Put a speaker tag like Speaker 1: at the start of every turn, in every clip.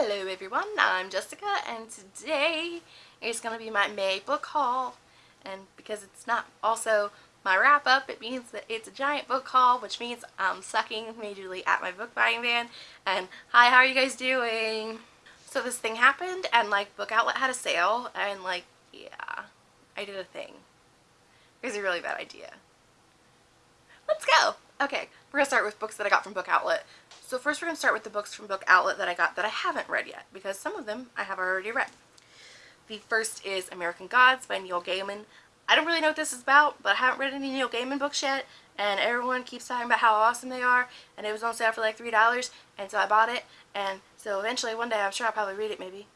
Speaker 1: Hello everyone, I'm Jessica and today is going to be my May book haul and because it's not also my wrap up it means that it's a giant book haul which means I'm sucking majorly at my book buying van and hi how are you guys doing? So this thing happened and like Book Outlet had a sale and like yeah I did a thing. It was a really bad idea. Let's go! Okay, we're to start with books that I got from Book Outlet. So first we're going to start with the books from Book Outlet that I got that I haven't read yet, because some of them I have already read. The first is American Gods by Neil Gaiman. I don't really know what this is about, but I haven't read any Neil Gaiman books yet, and everyone keeps talking about how awesome they are, and it was on sale for like $3, and so I bought it, and so eventually one day I'm sure I'll probably read it maybe.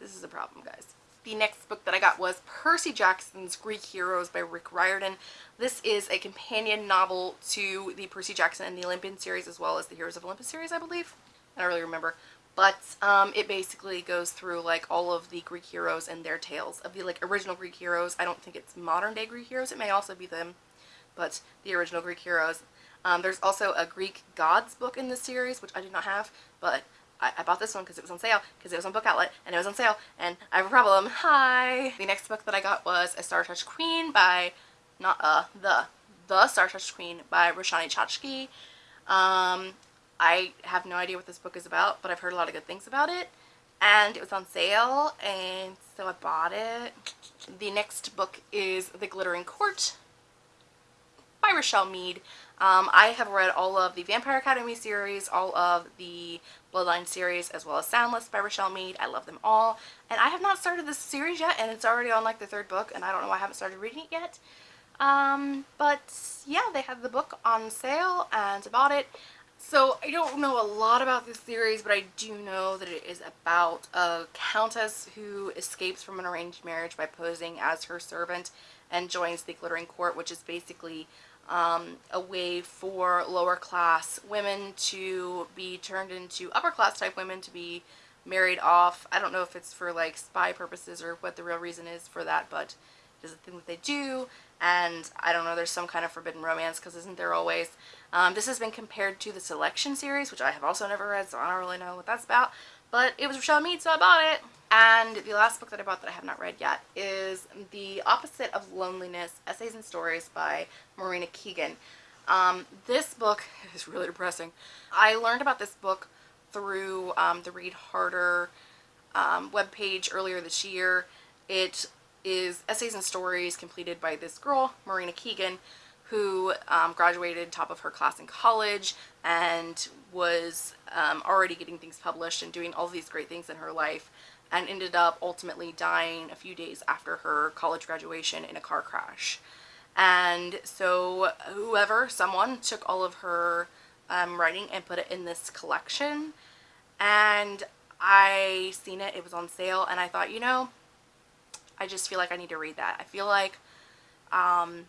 Speaker 1: This is a problem, guys the next book that I got was Percy Jackson's Greek Heroes by Rick Riordan. This is a companion novel to the Percy Jackson and the Olympian series as well as the Heroes of Olympus series, I believe. I don't really remember. But um, it basically goes through like all of the Greek heroes and their tales of the like original Greek heroes. I don't think it's modern day Greek heroes. It may also be them, but the original Greek heroes. Um, there's also a Greek gods book in this series, which I did not have, but I, I bought this one because it was on sale, because it was on Book Outlet, and it was on sale, and I have a problem. Hi! The next book that I got was A Star Touched Queen by, not uh, the, The Star Touched Queen by Roshani Chokshi. Um, I have no idea what this book is about, but I've heard a lot of good things about it. And it was on sale, and so I bought it. The next book is The Glittering Court by Richelle Mead. Um, I have read all of the Vampire Academy series, all of the Bloodline series, as well as Soundless by Richelle Mead. I love them all. And I have not started this series yet, and it's already on like the third book, and I don't know why I haven't started reading it yet. Um, but yeah, they had the book on sale, and I bought it. So I don't know a lot about this series, but I do know that it is about a countess who escapes from an arranged marriage by posing as her servant and joins the Glittering Court, which is basically um, a way for lower class women to be turned into upper class type women to be married off. I don't know if it's for like spy purposes or what the real reason is for that, but it is a thing that they do. And I don't know, there's some kind of forbidden romance because isn't there always? Um, this has been compared to the Selection series, which I have also never read, so I don't really know what that's about. But it was Richelle Mead, so I bought it. And the last book that I bought that I have not read yet is The Opposite of Loneliness, Essays and Stories by Marina Keegan. Um, this book is really depressing. I learned about this book through um, the Read Harder um, webpage earlier this year. It is essays and stories completed by this girl, Marina Keegan, who um, graduated top of her class in college and was um, already getting things published and doing all these great things in her life and ended up ultimately dying a few days after her college graduation in a car crash. And so whoever, someone, took all of her um, writing and put it in this collection. And I seen it, it was on sale, and I thought, you know, I just feel like I need to read that. I feel like, um,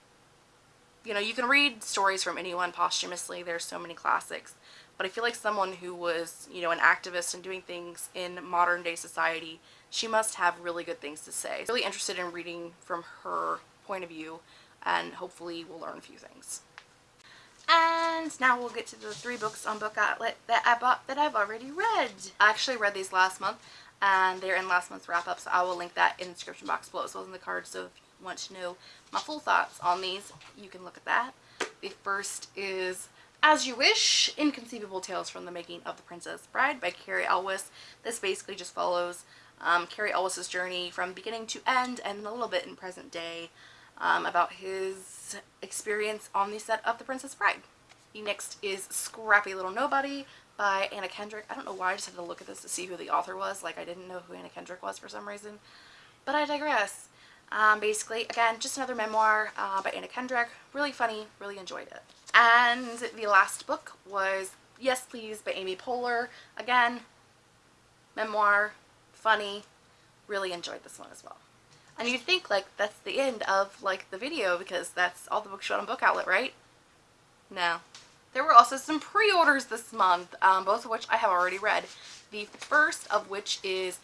Speaker 1: you know, you can read stories from anyone posthumously. There's so many classics but I feel like someone who was, you know, an activist and doing things in modern day society, she must have really good things to say. Really interested in reading from her point of view and hopefully we'll learn a few things. And now we'll get to the three books on Book Outlet that I bought that I've already read. I actually read these last month and they're in last month's wrap-up so I will link that in the description box below as well as in the card so if want to know my full thoughts on these you can look at that. The first is as You Wish, Inconceivable Tales from the Making of the Princess Bride by Cary Elwes. This basically just follows um, Cary Elwes' journey from beginning to end and a little bit in present day um, about his experience on the set of The Princess Bride. The next is Scrappy Little Nobody by Anna Kendrick. I don't know why I just had to look at this to see who the author was. Like I didn't know who Anna Kendrick was for some reason. But I digress. Um, basically, again, just another memoir uh, by Anna Kendrick. Really funny, really enjoyed it. And the last book was Yes Please by Amy Poehler. Again, memoir, funny, really enjoyed this one as well. And you'd think like that's the end of like the video because that's all the books you on Book Outlet, right? No. There were also some pre-orders this month, um, both of which I have already read. The first of which is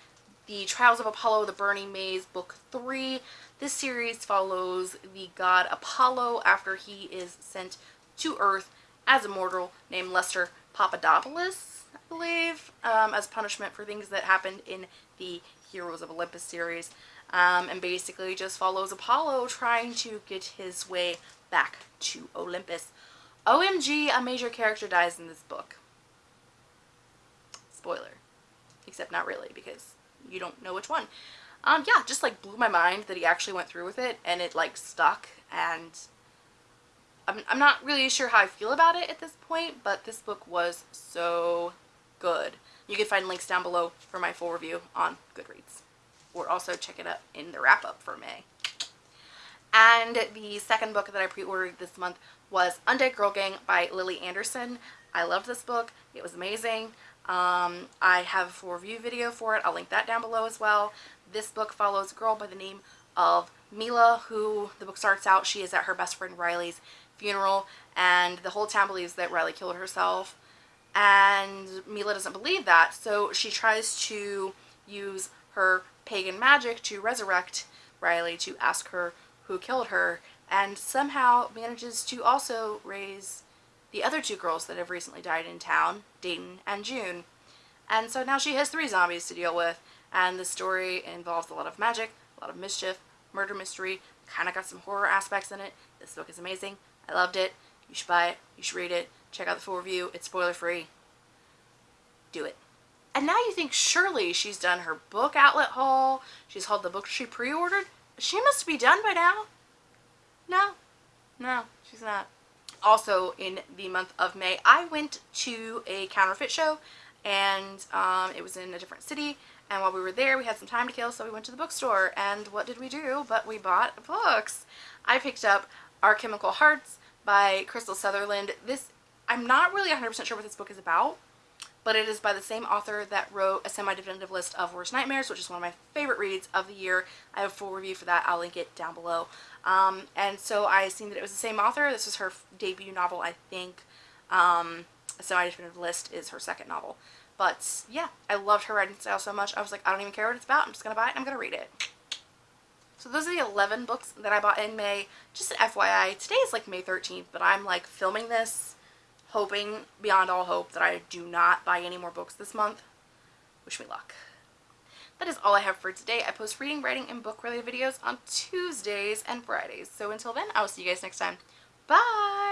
Speaker 1: the Trials of Apollo, the Burning Maze, Book 3. This series follows the god Apollo after he is sent to Earth as a mortal named Lester Papadopoulos. I believe, um, as punishment for things that happened in the Heroes of Olympus series. Um, and basically just follows Apollo trying to get his way back to Olympus. OMG, a major character dies in this book. Spoiler. Except not really, because you don't know which one. Um, yeah, just like blew my mind that he actually went through with it and it like stuck and I'm, I'm not really sure how I feel about it at this point, but this book was so good. You can find links down below for my full review on Goodreads. Or also check it out in the wrap-up for May. And the second book that I pre-ordered this month was Undead Girl Gang by Lily Anderson. I loved this book. It was amazing. Um, I have a full review video for it. I'll link that down below as well. This book follows a girl by the name of Mila, who the book starts out, she is at her best friend Riley's funeral, and the whole town believes that Riley killed herself. And Mila doesn't believe that, so she tries to use her pagan magic to resurrect Riley to ask her who killed her, and somehow manages to also raise the other two girls that have recently died in town, Dayton and June. And so now she has three zombies to deal with, and the story involves a lot of magic, a lot of mischief, murder mystery, kind of got some horror aspects in it. This book is amazing. I loved it. You should buy it. You should read it. Check out the full review. It's spoiler free. Do it. And now you think surely she's done her book outlet haul. She's hauled the books she pre-ordered. She must be done by now. No. No, she's not also in the month of May, I went to a counterfeit show and um, it was in a different city and while we were there we had some time to kill so we went to the bookstore and what did we do but we bought books. I picked up Our Chemical Hearts by Krystal Sutherland. This, I'm not really 100% sure what this book is about but it is by the same author that wrote a semi-definitive list of Worst Nightmares, which is one of my favorite reads of the year. I have a full review for that. I'll link it down below. Um, and so I seen that it was the same author. This is her debut novel, I think. Um, a semi-definitive list is her second novel. But yeah, I loved her writing style so much. I was like, I don't even care what it's about. I'm just going to buy it I'm going to read it. So those are the 11 books that I bought in May. Just an FYI, today is like May 13th, but I'm like filming this hoping beyond all hope that I do not buy any more books this month. Wish me luck. That is all I have for today. I post reading, writing, and book-related videos on Tuesdays and Fridays. So until then, I will see you guys next time. Bye!